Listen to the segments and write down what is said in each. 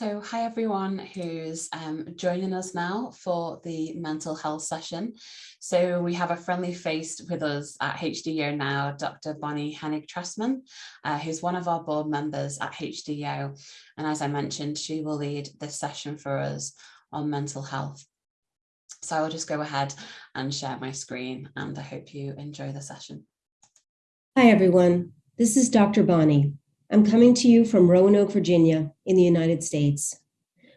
So hi everyone who's um, joining us now for the mental health session. So we have a friendly face with us at HDO now, Dr. Bonnie Hennig Trestman, uh, who's one of our board members at HDO. And as I mentioned, she will lead this session for us on mental health. So I will just go ahead and share my screen and I hope you enjoy the session. Hi everyone, this is Dr. Bonnie. I'm coming to you from Roanoke, Virginia in the United States.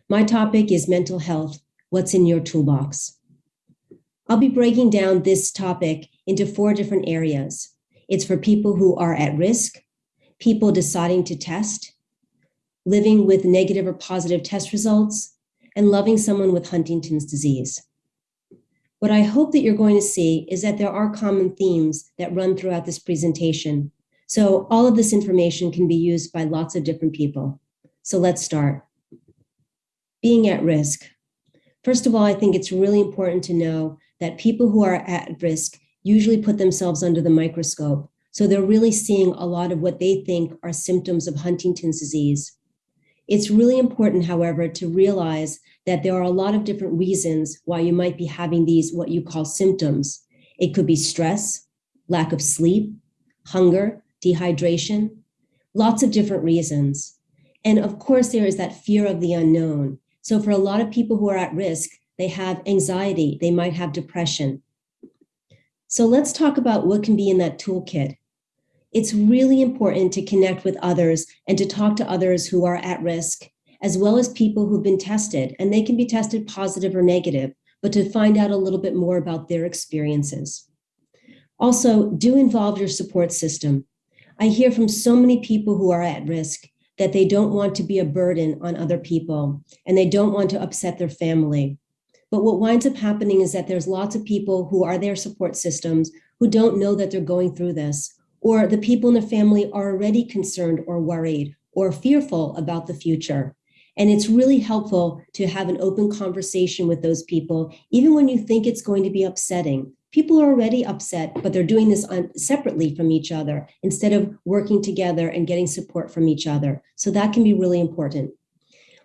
My topic is mental health, what's in your toolbox? I'll be breaking down this topic into four different areas. It's for people who are at risk, people deciding to test, living with negative or positive test results, and loving someone with Huntington's disease. What I hope that you're going to see is that there are common themes that run throughout this presentation so all of this information can be used by lots of different people. So let's start. Being at risk. First of all, I think it's really important to know that people who are at risk usually put themselves under the microscope. So they're really seeing a lot of what they think are symptoms of Huntington's disease. It's really important, however, to realize that there are a lot of different reasons why you might be having these, what you call symptoms. It could be stress, lack of sleep, hunger, dehydration, lots of different reasons. And of course, there is that fear of the unknown. So for a lot of people who are at risk, they have anxiety, they might have depression. So let's talk about what can be in that toolkit. It's really important to connect with others and to talk to others who are at risk, as well as people who've been tested, and they can be tested positive or negative, but to find out a little bit more about their experiences. Also, do involve your support system. I hear from so many people who are at risk that they don't want to be a burden on other people and they don't want to upset their family. But what winds up happening is that there's lots of people who are their support systems who don't know that they're going through this, or the people in the family are already concerned or worried or fearful about the future. And it's really helpful to have an open conversation with those people, even when you think it's going to be upsetting, people are already upset, but they're doing this on, separately from each other instead of working together and getting support from each other. So that can be really important.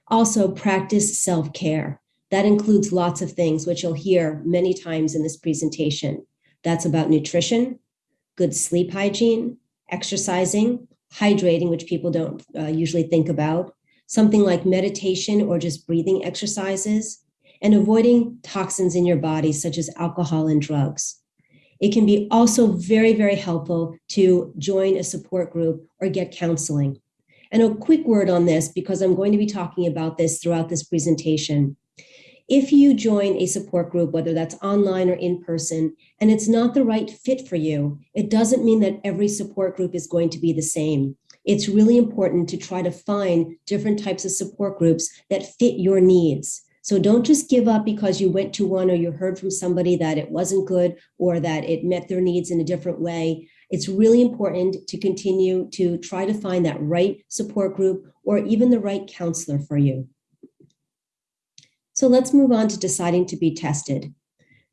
Also, practice self-care. That includes lots of things, which you'll hear many times in this presentation. That's about nutrition, good sleep hygiene, exercising, hydrating, which people don't uh, usually think about, something like meditation or just breathing exercises, and avoiding toxins in your body, such as alcohol and drugs. It can be also very, very helpful to join a support group or get counseling. And a quick word on this, because I'm going to be talking about this throughout this presentation. If you join a support group, whether that's online or in person, and it's not the right fit for you, it doesn't mean that every support group is going to be the same. It's really important to try to find different types of support groups that fit your needs. So don't just give up because you went to one or you heard from somebody that it wasn't good or that it met their needs in a different way. It's really important to continue to try to find that right support group or even the right counselor for you. So let's move on to deciding to be tested.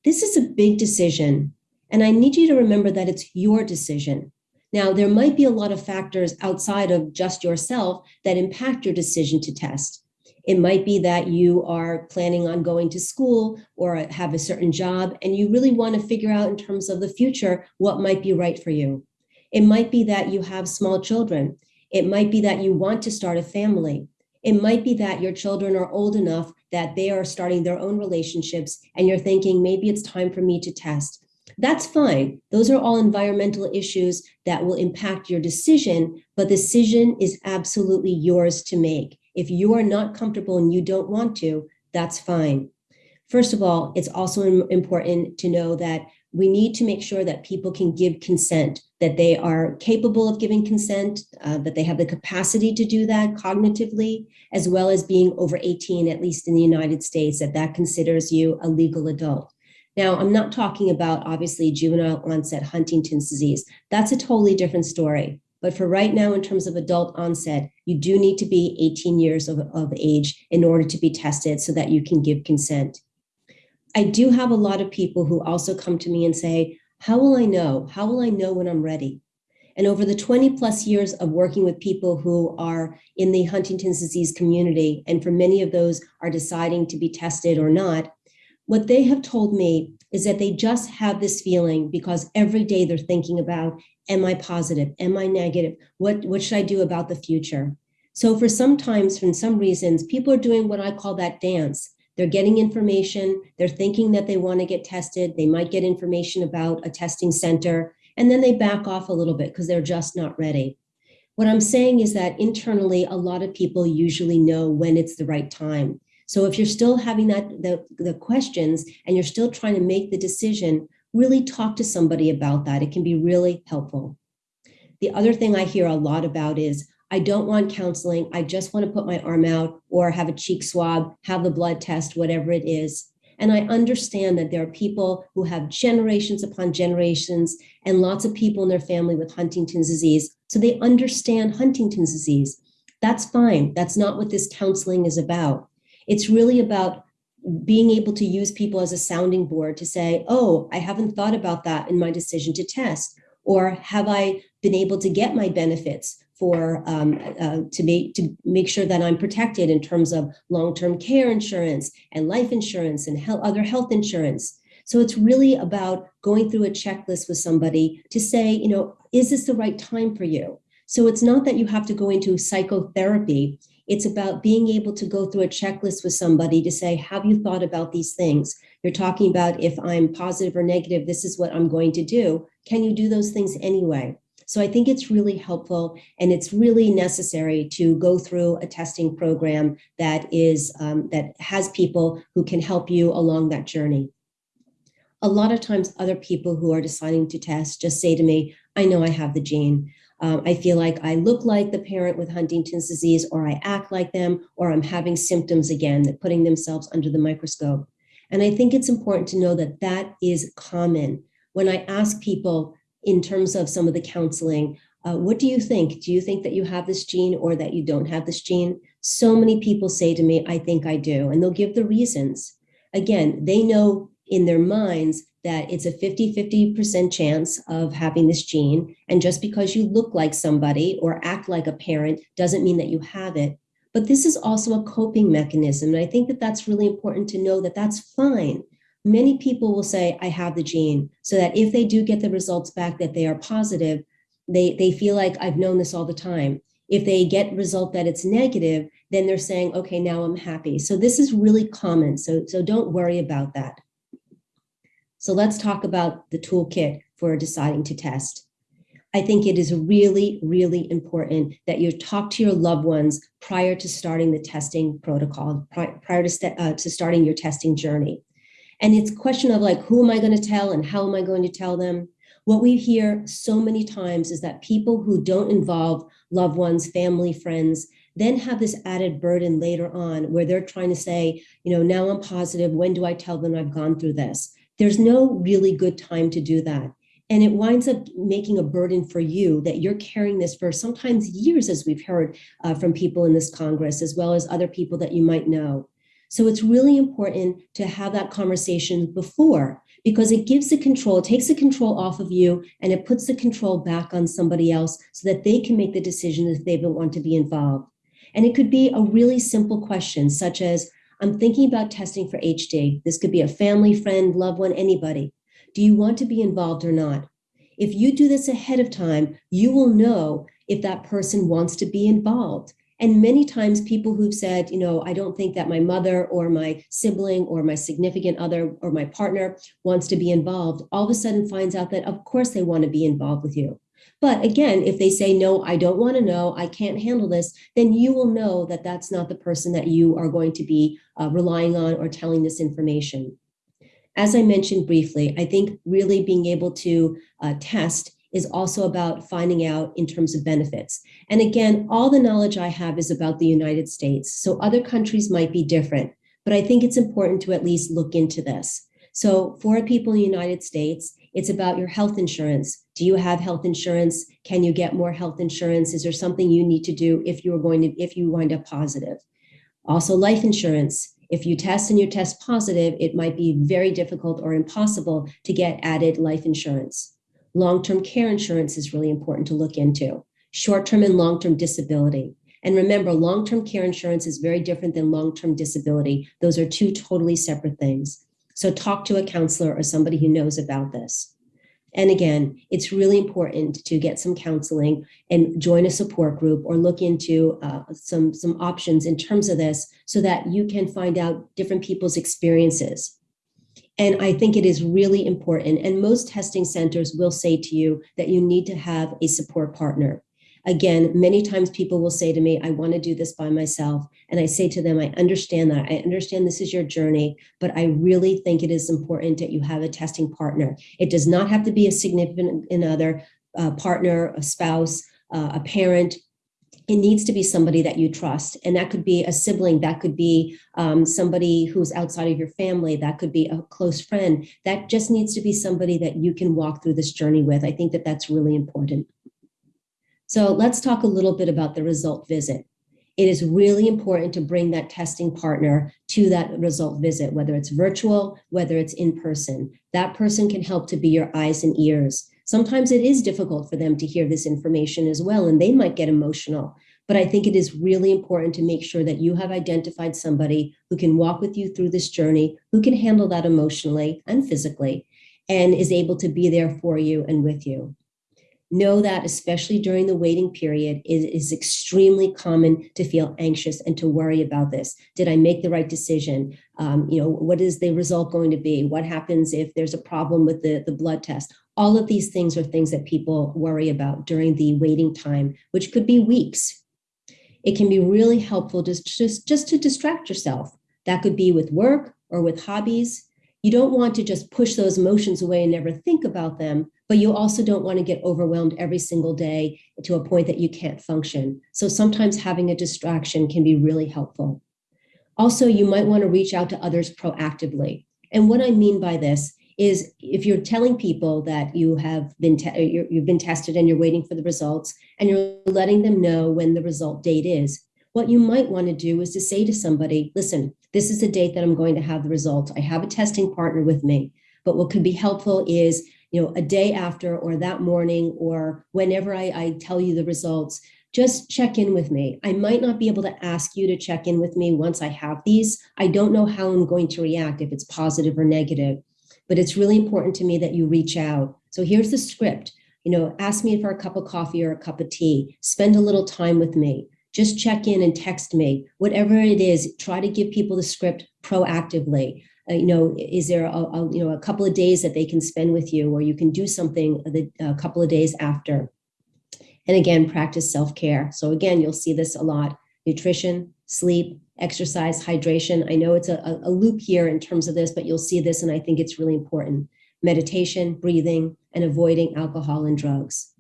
This is a big decision, and I need you to remember that it's your decision. Now, there might be a lot of factors outside of just yourself that impact your decision to test. It might be that you are planning on going to school or have a certain job and you really want to figure out in terms of the future what might be right for you. It might be that you have small children. It might be that you want to start a family. It might be that your children are old enough that they are starting their own relationships and you're thinking maybe it's time for me to test. That's fine. Those are all environmental issues that will impact your decision, but decision is absolutely yours to make. If you are not comfortable and you don't want to, that's fine. First of all, it's also important to know that we need to make sure that people can give consent, that they are capable of giving consent, uh, that they have the capacity to do that cognitively, as well as being over 18, at least in the United States, that that considers you a legal adult. Now, I'm not talking about obviously juvenile onset Huntington's disease. That's a totally different story. But for right now, in terms of adult onset, you do need to be 18 years of, of age in order to be tested so that you can give consent. I do have a lot of people who also come to me and say, how will I know? How will I know when I'm ready? And over the 20 plus years of working with people who are in the Huntington's disease community, and for many of those are deciding to be tested or not, what they have told me is that they just have this feeling because every day they're thinking about, am I positive? Am I negative? What, what should I do about the future? So for sometimes, for some reasons, people are doing what I call that dance. They're getting information. They're thinking that they want to get tested. They might get information about a testing center, and then they back off a little bit because they're just not ready. What I'm saying is that internally, a lot of people usually know when it's the right time. So if you're still having that the, the questions and you're still trying to make the decision, really talk to somebody about that. It can be really helpful. The other thing I hear a lot about is, I don't want counseling. I just want to put my arm out or have a cheek swab, have the blood test, whatever it is. And I understand that there are people who have generations upon generations and lots of people in their family with Huntington's disease. So they understand Huntington's disease. That's fine. That's not what this counseling is about. It's really about being able to use people as a sounding board to say, oh, I haven't thought about that in my decision to test. Or have I been able to get my benefits for um, uh, to make to make sure that I'm protected in terms of long-term care insurance and life insurance and health, other health insurance. So it's really about going through a checklist with somebody to say, you know, is this the right time for you? So it's not that you have to go into psychotherapy. It's about being able to go through a checklist with somebody to say, have you thought about these things? You're talking about if I'm positive or negative, this is what I'm going to do. Can you do those things anyway? So I think it's really helpful and it's really necessary to go through a testing program that is um, that has people who can help you along that journey. A lot of times other people who are deciding to test just say to me, I know I have the gene. Um, I feel like I look like the parent with Huntington's disease, or I act like them, or I'm having symptoms again, that putting themselves under the microscope. And I think it's important to know that that is common. When I ask people in terms of some of the counseling, uh, what do you think? Do you think that you have this gene or that you don't have this gene? So many people say to me, I think I do, and they'll give the reasons. Again, they know in their minds that it's a 50-50% chance of having this gene. And just because you look like somebody or act like a parent doesn't mean that you have it. But this is also a coping mechanism. And I think that that's really important to know that that's fine. Many people will say, I have the gene, so that if they do get the results back that they are positive, they, they feel like I've known this all the time. If they get result that it's negative, then they're saying, okay, now I'm happy. So this is really common. So, so don't worry about that. So let's talk about the toolkit for deciding to test. I think it is really, really important that you talk to your loved ones prior to starting the testing protocol, prior to, uh, to starting your testing journey. And it's a question of like, who am I going to tell and how am I going to tell them? What we hear so many times is that people who don't involve loved ones, family, friends, then have this added burden later on where they're trying to say, you know, now I'm positive. When do I tell them I've gone through this? There's no really good time to do that. And it winds up making a burden for you that you're carrying this for sometimes years, as we've heard uh, from people in this Congress, as well as other people that you might know. So it's really important to have that conversation before because it gives the control, it takes the control off of you and it puts the control back on somebody else so that they can make the decision if they want to be involved. And it could be a really simple question such as, I'm thinking about testing for HD. This could be a family, friend, loved one, anybody. Do you want to be involved or not? If you do this ahead of time, you will know if that person wants to be involved. And many times people who've said, you know, I don't think that my mother or my sibling or my significant other or my partner wants to be involved, all of a sudden finds out that of course they want to be involved with you. But again, if they say, no, I don't want to know, I can't handle this, then you will know that that's not the person that you are going to be uh, relying on or telling this information. As I mentioned briefly, I think really being able to uh, test is also about finding out in terms of benefits. And again, all the knowledge I have is about the United States. So other countries might be different, but I think it's important to at least look into this. So for people in the United States, it's about your health insurance. Do you have health insurance? Can you get more health insurance? Is there something you need to do if you're going to, if you wind up positive? Also life insurance. If you test and you test positive, it might be very difficult or impossible to get added life insurance. Long-term care insurance is really important to look into. Short-term and long-term disability. And remember, long-term care insurance is very different than long-term disability. Those are two totally separate things. So talk to a counselor or somebody who knows about this. And again, it's really important to get some counseling and join a support group or look into uh, some, some options in terms of this so that you can find out different people's experiences. And I think it is really important. And most testing centers will say to you that you need to have a support partner. Again, many times people will say to me, I want to do this by myself. And I say to them, I understand that. I understand this is your journey, but I really think it is important that you have a testing partner. It does not have to be a significant other, partner, a spouse, uh, a parent, it needs to be somebody that you trust. And that could be a sibling, that could be um, somebody who's outside of your family, that could be a close friend. That just needs to be somebody that you can walk through this journey with. I think that that's really important. So let's talk a little bit about the result visit. It is really important to bring that testing partner to that result visit, whether it's virtual, whether it's in person. That person can help to be your eyes and ears. Sometimes it is difficult for them to hear this information as well, and they might get emotional. But I think it is really important to make sure that you have identified somebody who can walk with you through this journey, who can handle that emotionally and physically, and is able to be there for you and with you know that especially during the waiting period it is extremely common to feel anxious and to worry about this. Did i make the right decision? Um, you know what is the result going to be? What happens if there's a problem with the, the blood test? All of these things are things that people worry about during the waiting time which could be weeks. It can be really helpful just just just to distract yourself. That could be with work or with hobbies you don't want to just push those emotions away and never think about them, but you also don't want to get overwhelmed every single day to a point that you can't function. So sometimes having a distraction can be really helpful. Also, you might want to reach out to others proactively. And what I mean by this is if you're telling people that you have been you've been tested and you're waiting for the results and you're letting them know when the result date is, what you might want to do is to say to somebody, listen, this is the date that I'm going to have the results. I have a testing partner with me. But what could be helpful is, you know, a day after or that morning or whenever I, I tell you the results, just check in with me. I might not be able to ask you to check in with me once I have these. I don't know how I'm going to react, if it's positive or negative, but it's really important to me that you reach out. So here's the script. You know, ask me for a cup of coffee or a cup of tea. Spend a little time with me just check in and text me. Whatever it is, try to give people the script proactively. Uh, you know, is there a, a, you know a couple of days that they can spend with you, or you can do something the, a couple of days after. And again, practice self-care. So again, you'll see this a lot: nutrition, sleep, exercise, hydration. I know it's a, a loop here in terms of this, but you'll see this, and I think it's really important. Meditation, breathing, and avoiding alcohol and drugs.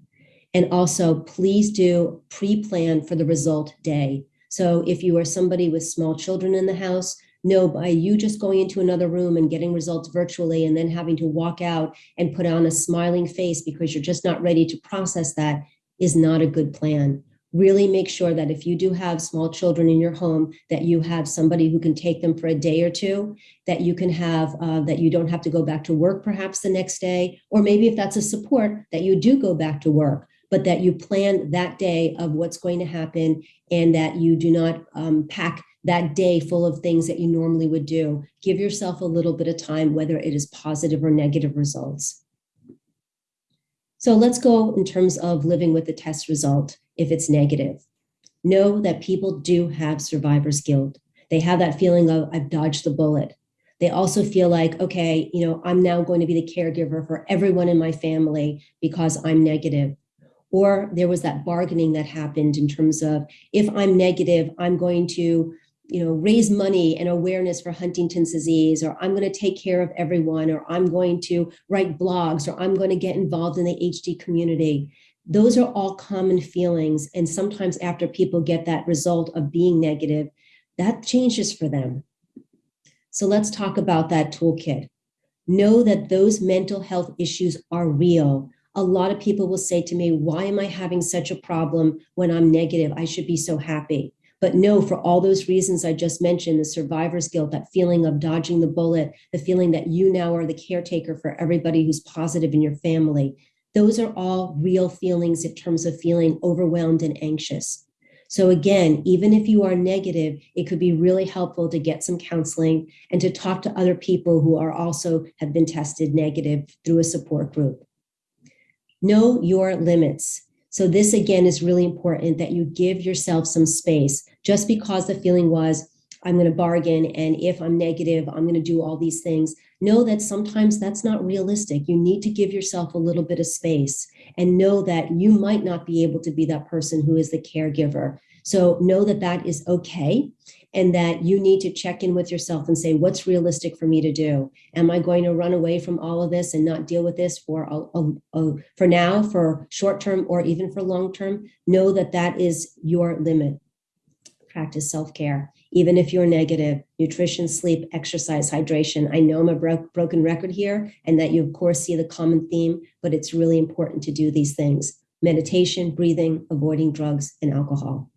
And also, please do pre-plan for the result day. So if you are somebody with small children in the house, no, by you just going into another room and getting results virtually and then having to walk out and put on a smiling face because you're just not ready to process that is not a good plan. Really make sure that if you do have small children in your home, that you have somebody who can take them for a day or two, that you can have, uh, that you don't have to go back to work perhaps the next day, or maybe if that's a support, that you do go back to work but that you plan that day of what's going to happen and that you do not um, pack that day full of things that you normally would do. Give yourself a little bit of time, whether it is positive or negative results. So let's go in terms of living with the test result if it's negative. Know that people do have survivor's guilt. They have that feeling of, I've dodged the bullet. They also feel like, okay, you know, I'm now going to be the caregiver for everyone in my family because I'm negative or there was that bargaining that happened in terms of if I'm negative, I'm going to you know, raise money and awareness for Huntington's disease, or I'm going to take care of everyone, or I'm going to write blogs, or I'm going to get involved in the HD community. Those are all common feelings. And sometimes after people get that result of being negative, that changes for them. So let's talk about that toolkit. Know that those mental health issues are real a lot of people will say to me, why am I having such a problem when I'm negative? I should be so happy. But no, for all those reasons I just mentioned, the survivor's guilt, that feeling of dodging the bullet, the feeling that you now are the caretaker for everybody who's positive in your family, those are all real feelings in terms of feeling overwhelmed and anxious. So again, even if you are negative, it could be really helpful to get some counseling and to talk to other people who are also have been tested negative through a support group. Know your limits. So this again is really important that you give yourself some space. Just because the feeling was, I'm going to bargain, and if I'm negative, I'm going to do all these things. Know that sometimes that's not realistic. You need to give yourself a little bit of space and know that you might not be able to be that person who is the caregiver. So know that that is okay and that you need to check in with yourself and say, what's realistic for me to do? Am I going to run away from all of this and not deal with this for, a, a, a, for now, for short term, or even for long term? Know that that is your limit. Practice self-care, even if you're negative, nutrition, sleep, exercise, hydration. I know I'm a bro broken record here and that you of course see the common theme, but it's really important to do these things. Meditation, breathing, avoiding drugs and alcohol.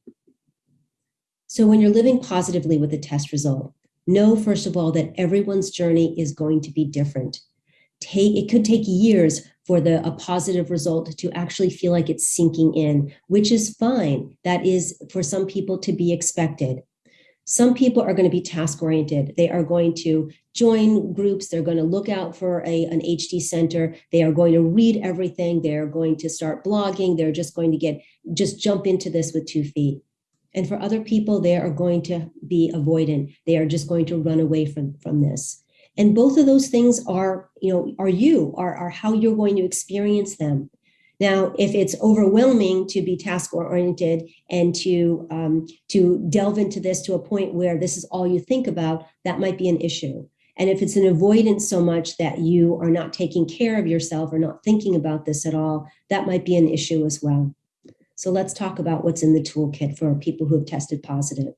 So when you're living positively with a test result, know first of all that everyone's journey is going to be different. Take, it could take years for the a positive result to actually feel like it's sinking in, which is fine. That is for some people to be expected. Some people are going to be task oriented. They are going to join groups. They're going to look out for a, an HD center. They are going to read everything. They're going to start blogging. They're just going to get, just jump into this with two feet. And for other people, they are going to be avoidant. They are just going to run away from, from this. And both of those things are, you know, are you, are, are how you're going to experience them. Now, if it's overwhelming to be task oriented and to, um, to delve into this to a point where this is all you think about, that might be an issue. And if it's an avoidance so much that you are not taking care of yourself or not thinking about this at all, that might be an issue as well. So let's talk about what's in the toolkit for people who have tested positive.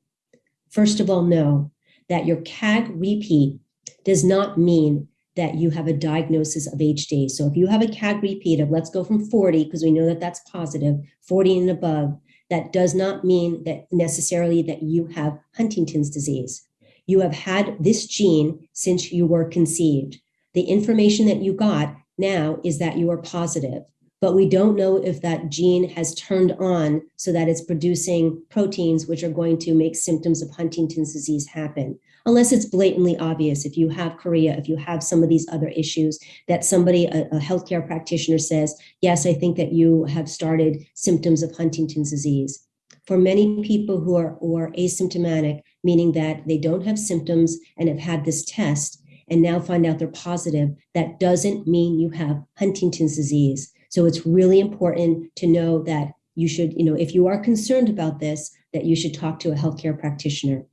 First of all, know that your CAG repeat does not mean that you have a diagnosis of HD. So if you have a CAG repeat of, let's go from 40, because we know that that's positive, 40 and above, that does not mean that necessarily that you have Huntington's disease. You have had this gene since you were conceived. The information that you got now is that you are positive but we don't know if that gene has turned on so that it's producing proteins which are going to make symptoms of Huntington's disease happen. Unless it's blatantly obvious, if you have chorea, if you have some of these other issues that somebody, a, a healthcare practitioner says, yes, I think that you have started symptoms of Huntington's disease. For many people who are, who are asymptomatic, meaning that they don't have symptoms and have had this test and now find out they're positive, that doesn't mean you have Huntington's disease. So it's really important to know that you should, you know, if you are concerned about this, that you should talk to a healthcare practitioner.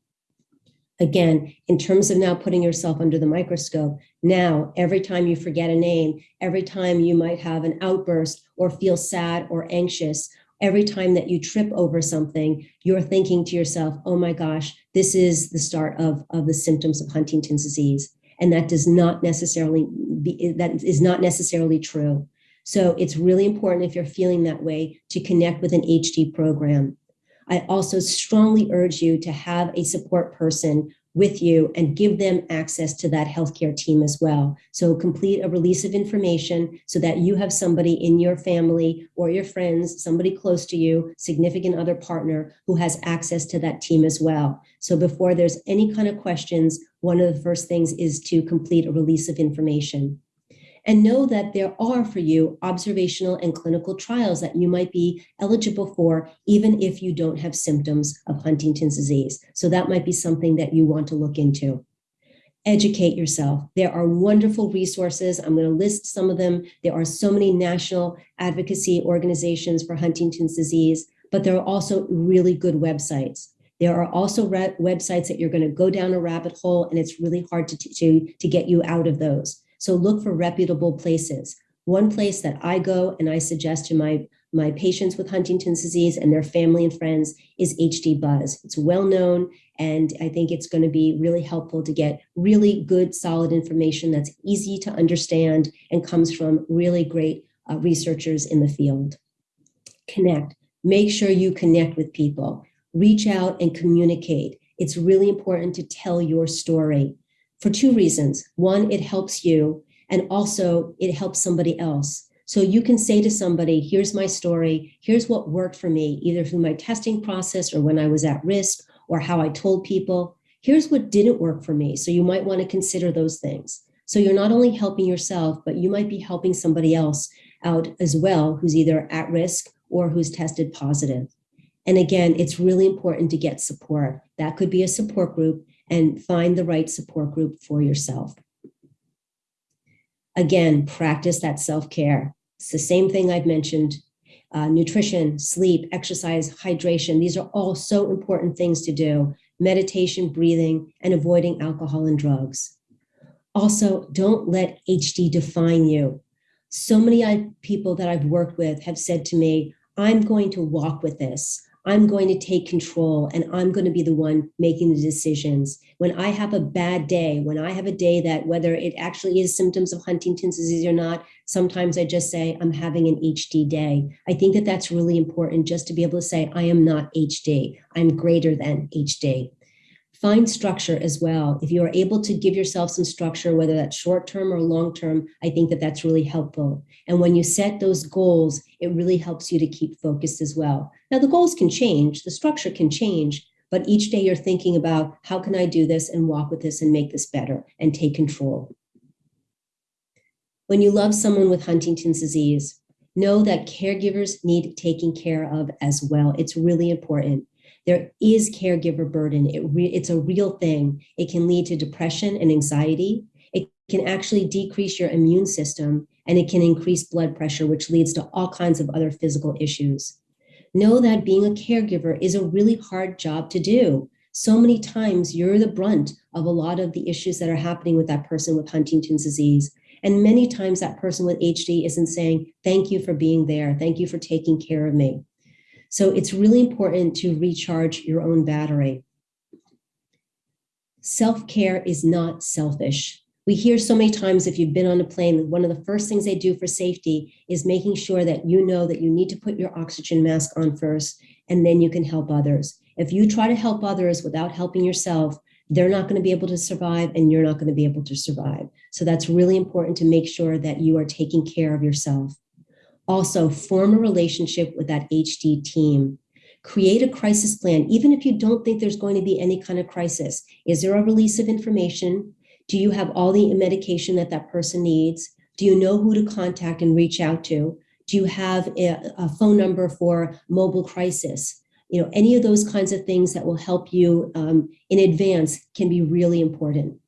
Again, in terms of now putting yourself under the microscope, now every time you forget a name, every time you might have an outburst or feel sad or anxious, every time that you trip over something, you're thinking to yourself, oh my gosh, this is the start of, of the symptoms of Huntington's disease. And that does not necessarily be, that is not necessarily true. So it's really important if you're feeling that way to connect with an HD program. I also strongly urge you to have a support person with you and give them access to that healthcare team as well. So complete a release of information so that you have somebody in your family or your friends, somebody close to you, significant other partner who has access to that team as well. So before there's any kind of questions, one of the first things is to complete a release of information and know that there are for you observational and clinical trials that you might be eligible for, even if you don't have symptoms of Huntington's disease. So that might be something that you want to look into. Educate yourself. There are wonderful resources. I'm going to list some of them. There are so many national advocacy organizations for Huntington's disease, but there are also really good websites. There are also websites that you're going to go down a rabbit hole and it's really hard to, to, to get you out of those. So look for reputable places. One place that I go and I suggest to my, my patients with Huntington's disease and their family and friends is HD Buzz. It's well known and I think it's going to be really helpful to get really good, solid information that's easy to understand and comes from really great uh, researchers in the field. Connect. Make sure you connect with people. Reach out and communicate. It's really important to tell your story for two reasons. One, it helps you, and also it helps somebody else. So you can say to somebody, here's my story, here's what worked for me, either through my testing process or when I was at risk or how I told people. Here's what didn't work for me. So you might want to consider those things. So you're not only helping yourself, but you might be helping somebody else out as well who's either at risk or who's tested positive. And again, it's really important to get support. That could be a support group and find the right support group for yourself. Again, practice that self-care. It's the same thing I've mentioned. Uh, nutrition, sleep, exercise, hydration. These are all so important things to do. Meditation, breathing, and avoiding alcohol and drugs. Also, don't let HD define you. So many people that I've worked with have said to me, I'm going to walk with this. I'm going to take control and I'm going to be the one making the decisions. When I have a bad day, when I have a day that whether it actually is symptoms of Huntington's disease or not, sometimes I just say I'm having an HD day. I think that that's really important just to be able to say I am not HD. I'm greater than HD. Find structure as well. If you are able to give yourself some structure, whether that's short term or long term, I think that that's really helpful. And when you set those goals, it really helps you to keep focused as well. Now, the goals can change, the structure can change, but each day you're thinking about how can I do this and walk with this and make this better and take control. When you love someone with Huntington's disease, know that caregivers need taking care of as well. It's really important. There is caregiver burden. It it's a real thing. It can lead to depression and anxiety. It can actually decrease your immune system and it can increase blood pressure, which leads to all kinds of other physical issues. Know that being a caregiver is a really hard job to do. So many times you're the brunt of a lot of the issues that are happening with that person with Huntington's disease. And many times that person with HD isn't saying, thank you for being there. Thank you for taking care of me. So it's really important to recharge your own battery. Self-care is not selfish. We hear so many times if you've been on a plane, one of the first things they do for safety is making sure that you know that you need to put your oxygen mask on first, and then you can help others. If you try to help others without helping yourself, they're not going to be able to survive and you're not going to be able to survive. So that's really important to make sure that you are taking care of yourself. Also, form a relationship with that HD team. Create a crisis plan, even if you don't think there's going to be any kind of crisis. Is there a release of information? Do you have all the medication that that person needs? Do you know who to contact and reach out to? Do you have a, a phone number for mobile crisis? You know, any of those kinds of things that will help you um, in advance can be really important.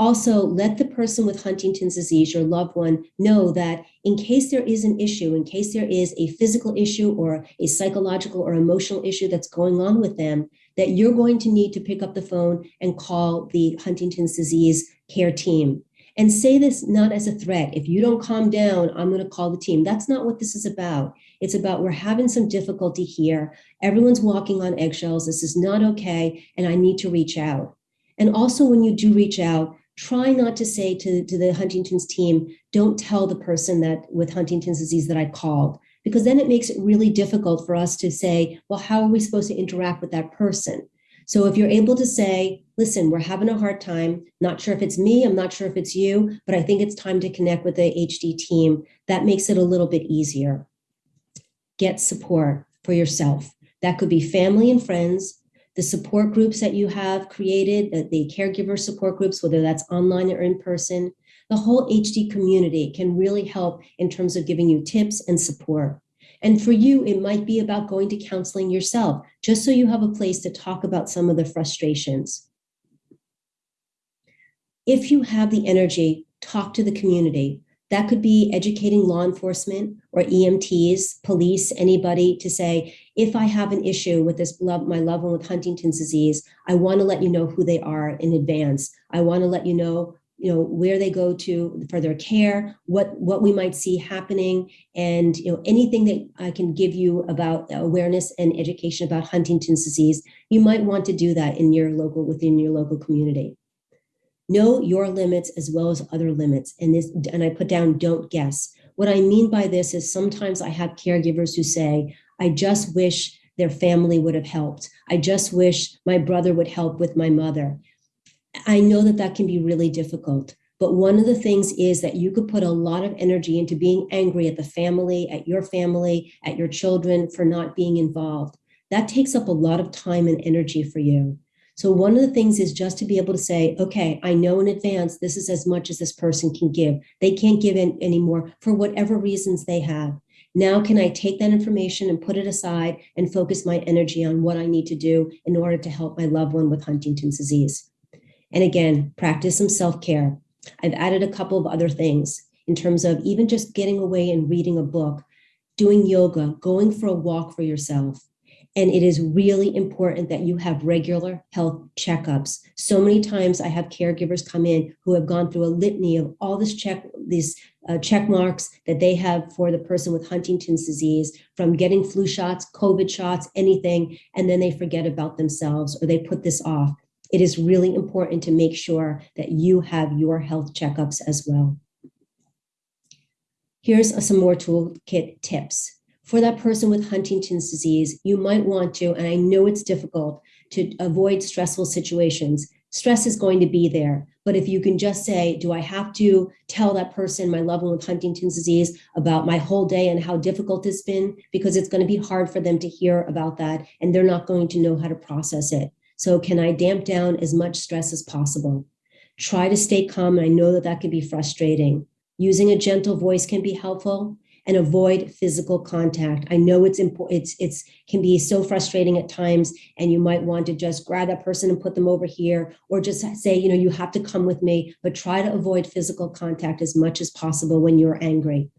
Also, let the person with Huntington's disease, your loved one, know that in case there is an issue, in case there is a physical issue or a psychological or emotional issue that's going on with them, that you're going to need to pick up the phone and call the Huntington's disease care team. And say this not as a threat. If you don't calm down, I'm going to call the team. That's not what this is about. It's about we're having some difficulty here. Everyone's walking on eggshells. This is not okay. And I need to reach out. And also when you do reach out, try not to say to, to the Huntington's team, don't tell the person that with Huntington's disease that I called, because then it makes it really difficult for us to say, well, how are we supposed to interact with that person? So if you're able to say, listen, we're having a hard time, not sure if it's me, I'm not sure if it's you, but I think it's time to connect with the HD team, that makes it a little bit easier. Get support for yourself. That could be family and friends, the support groups that you have created, the, the caregiver support groups, whether that's online or in person, the whole HD community can really help in terms of giving you tips and support. And for you, it might be about going to counseling yourself, just so you have a place to talk about some of the frustrations. If you have the energy, talk to the community. That could be educating law enforcement or EMTs, police, anybody to say, if I have an issue with this love, my loved one with Huntington's disease, I want to let you know who they are in advance. I want to let you know you know where they go to for their care what what we might see happening and you know anything that i can give you about awareness and education about huntington's disease you might want to do that in your local within your local community know your limits as well as other limits and this and i put down don't guess what i mean by this is sometimes i have caregivers who say I just wish their family would have helped. I just wish my brother would help with my mother. I know that that can be really difficult, But one of the things is that you could put a lot of energy into being angry at the family, at your family, at your children for not being involved. That takes up a lot of time and energy for you. So one of the things is just to be able to say, okay, I know in advance this is as much as this person can give. They can't give in anymore for whatever reasons they have. Now, can I take that information and put it aside and focus my energy on what I need to do in order to help my loved one with Huntington's disease? And again, practice some self-care. I've added a couple of other things in terms of even just getting away and reading a book, doing yoga, going for a walk for yourself. And it is really important that you have regular health checkups. So many times I have caregivers come in who have gone through a litany of all this check, these uh, check marks that they have for the person with Huntington's disease from getting flu shots, COVID shots, anything, and then they forget about themselves or they put this off it is really important to make sure that you have your health checkups as well. Here's some more toolkit tips. For that person with Huntington's disease, you might want to, and I know it's difficult, to avoid stressful situations. Stress is going to be there, but if you can just say, do I have to tell that person, my loved one with Huntington's disease, about my whole day and how difficult it's been? Because it's going to be hard for them to hear about that, and they're not going to know how to process it. So can I damp down as much stress as possible? Try to stay calm. I know that that can be frustrating. Using a gentle voice can be helpful and avoid physical contact. I know it's important. It's it's can be so frustrating at times, and you might want to just grab that person and put them over here, or just say, you know, you have to come with me. But try to avoid physical contact as much as possible when you're angry.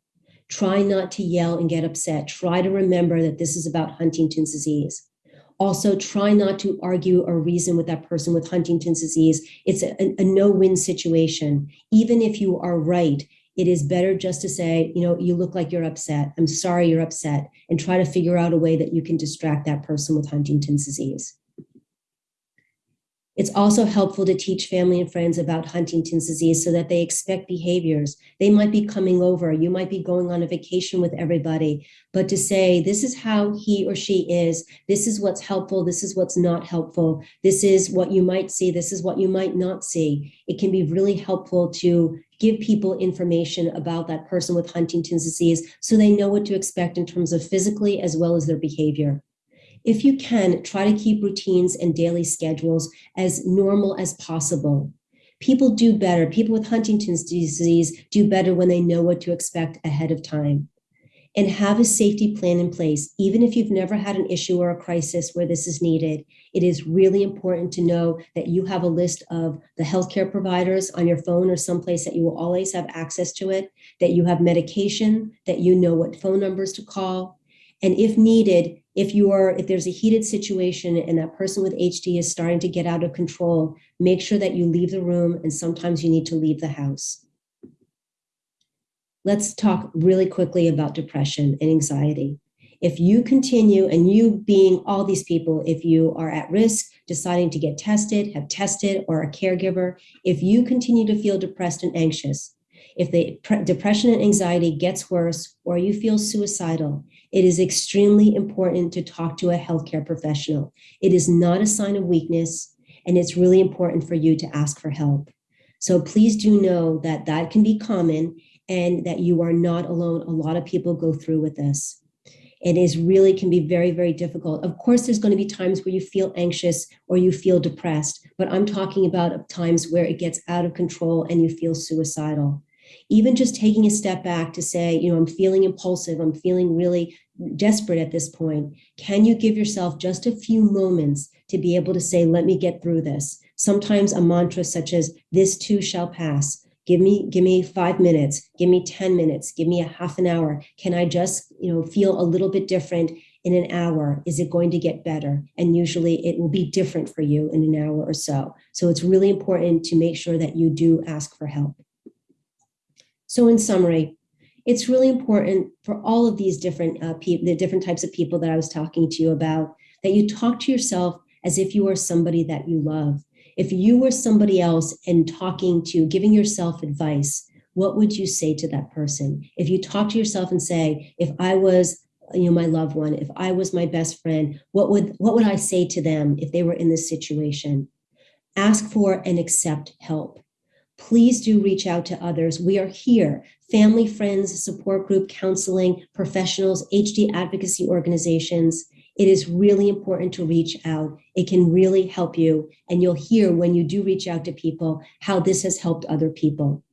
Try not to yell and get upset. Try to remember that this is about Huntington's disease. Also, try not to argue or reason with that person with Huntington's disease. It's a, a no-win situation. Even if you are right, it is better just to say, you know, you look like you're upset. I'm sorry you're upset, and try to figure out a way that you can distract that person with Huntington's disease. It's also helpful to teach family and friends about Huntington's disease so that they expect behaviors. They might be coming over, you might be going on a vacation with everybody, but to say, this is how he or she is, this is what's helpful, this is what's not helpful, this is what you might see, this is what you might not see. It can be really helpful to give people information about that person with Huntington's disease so they know what to expect in terms of physically as well as their behavior. If you can, try to keep routines and daily schedules as normal as possible. People do better. People with Huntington's disease do better when they know what to expect ahead of time. And have a safety plan in place. Even if you've never had an issue or a crisis where this is needed, it is really important to know that you have a list of the healthcare providers on your phone or someplace that you will always have access to it, that you have medication, that you know what phone numbers to call. And if needed, if you are if there's a heated situation and that person with HD is starting to get out of control, make sure that you leave the room and sometimes you need to leave the house. Let's talk really quickly about depression and anxiety. If you continue and you being all these people, if you are at risk, deciding to get tested, have tested, or a caregiver, if you continue to feel depressed and anxious, if the depression and anxiety gets worse or you feel suicidal, it is extremely important to talk to a healthcare professional. It is not a sign of weakness, and it's really important for you to ask for help. So please do know that that can be common and that you are not alone. A lot of people go through with this. It is really can be very, very difficult. Of course, there's going to be times where you feel anxious or you feel depressed, but I'm talking about times where it gets out of control and you feel suicidal even just taking a step back to say, you know, I'm feeling impulsive, I'm feeling really desperate at this point. Can you give yourself just a few moments to be able to say, let me get through this? Sometimes a mantra such as, this too shall pass. Give me, give me five minutes, give me 10 minutes, give me a half an hour. Can I just, you know, feel a little bit different in an hour? Is it going to get better? And usually it will be different for you in an hour or so. So it's really important to make sure that you do ask for help. So in summary, it's really important for all of these different uh, the different types of people that I was talking to you about, that you talk to yourself as if you are somebody that you love. If you were somebody else and talking to, giving yourself advice, what would you say to that person? If you talk to yourself and say, if I was you know my loved one if i was my best friend what would what would i say to them if they were in this situation ask for and accept help please do reach out to others. We are here, family, friends, support group, counseling, professionals, HD advocacy organizations. It is really important to reach out. It can really help you. And you'll hear when you do reach out to people how this has helped other people.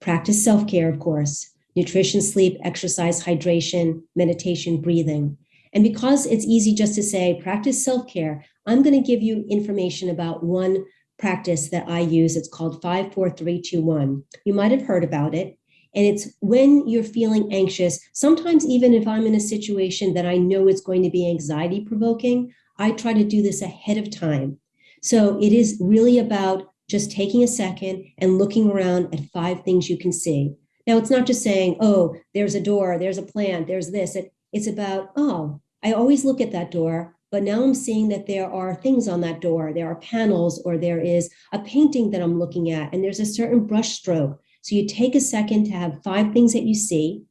Practice self-care, of course, nutrition, sleep, exercise, hydration, meditation, breathing. And because it's easy just to say, practice self-care, I'm gonna give you information about one practice that I use. It's called 54321. You might have heard about it. And it's when you're feeling anxious, sometimes even if I'm in a situation that I know is going to be anxiety provoking, I try to do this ahead of time. So it is really about just taking a second and looking around at five things you can see. Now, it's not just saying, oh, there's a door, there's a plant, there's this. It, it's about, oh, I always look at that door, but now I'm seeing that there are things on that door. There are panels or there is a painting that I'm looking at and there's a certain brush stroke. So you take a second to have five things that you see,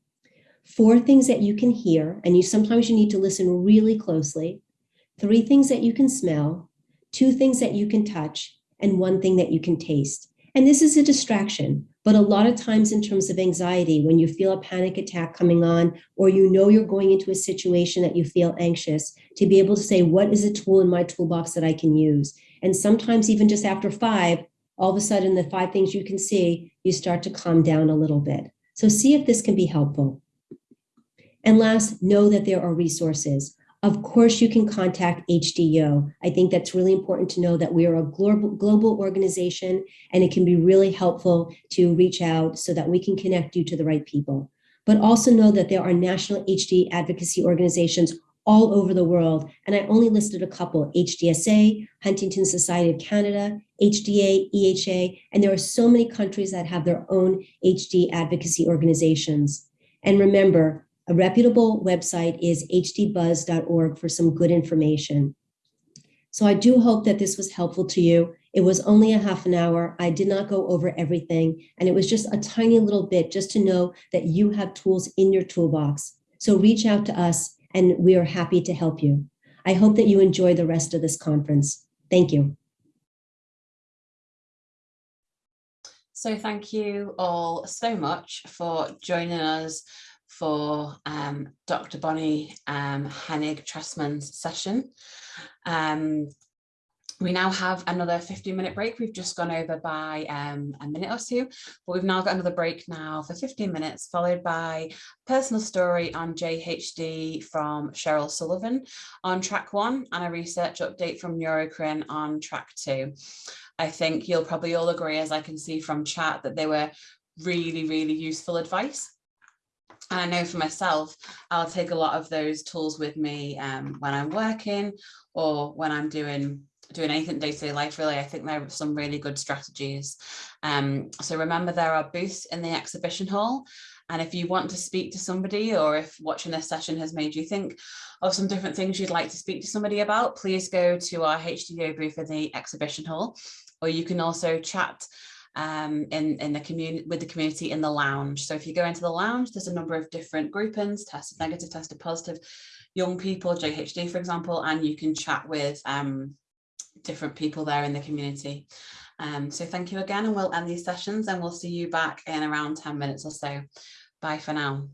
four things that you can hear, and you sometimes you need to listen really closely, three things that you can smell, two things that you can touch, and one thing that you can taste. And this is a distraction. But a lot of times in terms of anxiety, when you feel a panic attack coming on, or you know you're going into a situation that you feel anxious, to be able to say, what is a tool in my toolbox that I can use? And sometimes even just after five, all of a sudden the five things you can see, you start to calm down a little bit. So see if this can be helpful. And last, know that there are resources. Of course, you can contact HDO. I think that's really important to know that we are a global, global organization and it can be really helpful to reach out so that we can connect you to the right people. But also know that there are national HD advocacy organizations all over the world. And I only listed a couple, HDSA, Huntington Society of Canada, HDA, EHA, and there are so many countries that have their own HD advocacy organizations. And remember, a reputable website is hdbuzz.org for some good information. So I do hope that this was helpful to you. It was only a half an hour. I did not go over everything. And it was just a tiny little bit just to know that you have tools in your toolbox. So reach out to us and we are happy to help you. I hope that you enjoy the rest of this conference. Thank you. So thank you all so much for joining us for um, Dr. Bonnie um, Hennig Trestman's session. Um, we now have another 15 minute break. We've just gone over by um, a minute or two, but we've now got another break now for 15 minutes, followed by personal story on JHD from Cheryl Sullivan on track one and a research update from Neurocrine on track two. I think you'll probably all agree, as I can see from chat, that they were really, really useful advice. And I know for myself, I'll take a lot of those tools with me um, when I'm working or when I'm doing doing anything day-to-day -day life really. I think there are some really good strategies. Um, so remember there are booths in the exhibition hall and if you want to speak to somebody or if watching this session has made you think of some different things you'd like to speak to somebody about please go to our HDO booth in the exhibition hall. Or you can also chat um, in, in the community with the community in the lounge. So if you go into the lounge, there's a number of different groupings, tested negative, tested positive, young people, JHD, for example, and you can chat with um, different people there in the community. Um, so thank you again, and we'll end these sessions and we'll see you back in around 10 minutes or so. Bye for now.